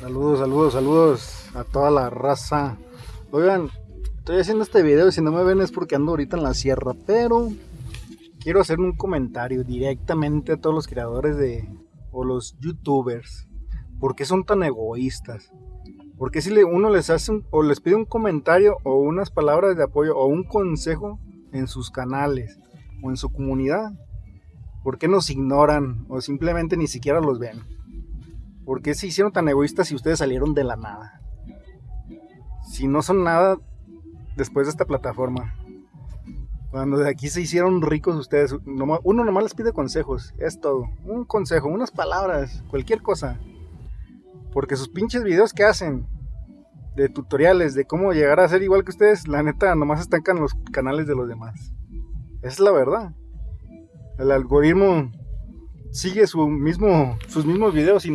Saludos, saludos, saludos a toda la raza. Oigan, estoy haciendo este video y si no me ven es porque ando ahorita en la sierra, pero quiero hacer un comentario directamente a todos los creadores de o los youtubers. ¿Por qué son tan egoístas? ¿Por qué si uno les hace o les pide un comentario o unas palabras de apoyo o un consejo en sus canales o en su comunidad? ¿Por qué nos ignoran o simplemente ni siquiera los ven? ¿Por qué se hicieron tan egoístas si ustedes salieron de la nada? Si no son nada después de esta plataforma. Cuando de aquí se hicieron ricos ustedes, uno nomás les pide consejos, es todo. Un consejo, unas palabras, cualquier cosa. Porque sus pinches videos que hacen de tutoriales de cómo llegar a ser igual que ustedes, la neta nomás estancan los canales de los demás. Es la verdad. El algoritmo sigue su mismo, sus mismos videos y nos